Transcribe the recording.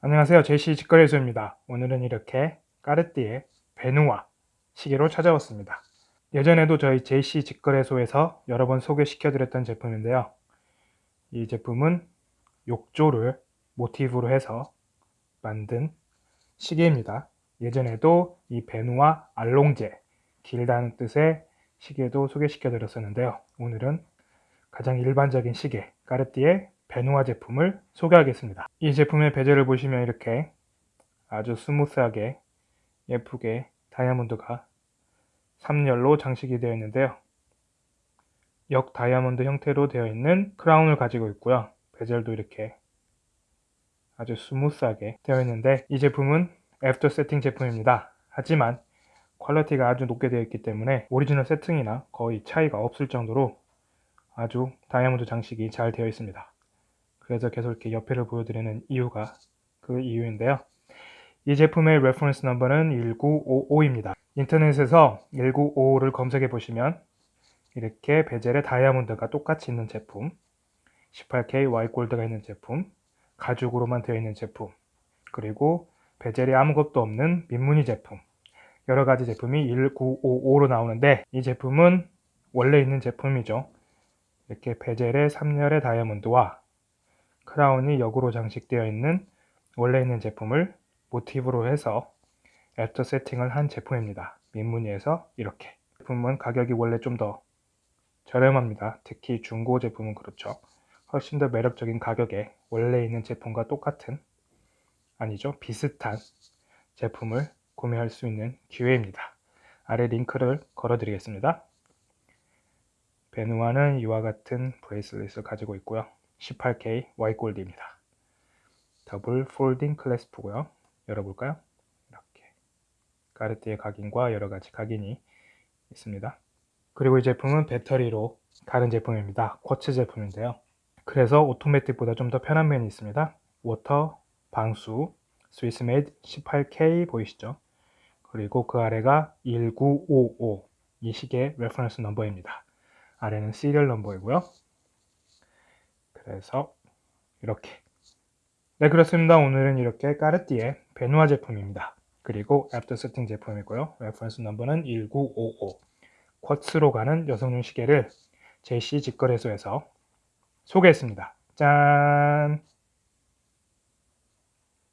안녕하세요. 제시 직거래소입니다. 오늘은 이렇게 까르띠에 베누아 시계로 찾아왔습니다. 예전에도 저희 제시 직거래소에서 여러 번 소개시켜 드렸던 제품인데요. 이 제품은 욕조를 모티브로 해서 만든 시계입니다. 예전에도 이 베누아 알롱제 길다는 뜻의 시계도 소개시켜 드렸었는데요. 오늘은 가장 일반적인 시계 까르띠에 베누아 제품을 소개하겠습니다. 이 제품의 베젤을 보시면 이렇게 아주 스무스하게 예쁘게 다이아몬드가 3열로 장식이 되어 있는데요. 역 다이아몬드 형태로 되어 있는 크라운을 가지고 있고요. 베젤도 이렇게 아주 스무스하게 되어 있는데 이 제품은 애프터 세팅 제품입니다. 하지만 퀄리티가 아주 높게 되어 있기 때문에 오리지널 세팅이나 거의 차이가 없을 정도로 아주 다이아몬드 장식이 잘 되어 있습니다. 그래서 계속 이렇게 옆에를 보여드리는 이유가 그 이유인데요. 이 제품의 reference number는 1955입니다. 인터넷에서 1955를 검색해 보시면 이렇게 베젤에 다이아몬드가 똑같이 있는 제품 18K Y 골드가 있는 제품 가죽으로만 되어 있는 제품 그리고 베젤에 아무것도 없는 민무늬 제품 여러 가지 제품이 1955로 나오는데 이 제품은 원래 있는 제품이죠 이렇게 베젤에 3열의 다이아몬드와 크라운이 역으로 장식되어 있는 원래 있는 제품을 모티브로 해서 애프터 세팅을 한 제품입니다. 민무늬에서 이렇게 제품은 가격이 원래 좀 더 저렴합니다. 특히 중고 제품은 그렇죠. 훨씬 더 매력적인 가격에 원래 있는 제품과 똑같은 아니죠 비슷한 제품을 구매할 수 있는 기회입니다. 아래 링크를 걸어 드리겠습니다. 베누아는 이와 같은 bracelet을 가지고 있고요. 18K Y골드입니다. double folding clasp고요. 열어볼까요? 이렇게 까르띠에 각인과 여러가지 각인이 있습니다. 그리고 이 제품은 배터리로 가는 제품입니다. quartz 제품인데요. 그래서 오토매틱보다 좀 더 편한 면이 있습니다. water, 방수, Swiss made 18K 보이시죠? 그리고 그 아래가 1955, 이 시계 reference number입니다. 아래는 serial number이고요. 그래서 이렇게. 네 그렇습니다. 오늘은 이렇게 까르띠에 베누아 제품입니다. 그리고 after setting 제품이고요. reference number는 1955 quartz로 가는 여성용 시계를 제시 직거래소에서 소개했습니다. 짠